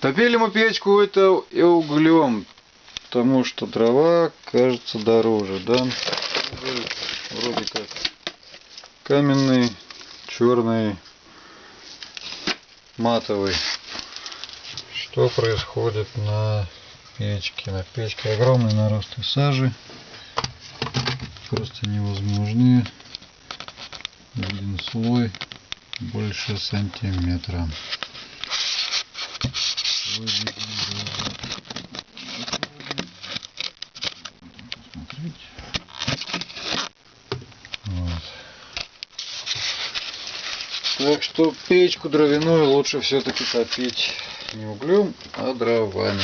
Топили мы печку это и углем, потому что дрова кажется дороже, да? Вроде как каменный, черный, матовый. Что происходит на печке? На печке огромный наросты сажи, просто невозможные. Один слой больше сантиметра. Так что печку дровяную лучше все-таки топить не углем, а дровами.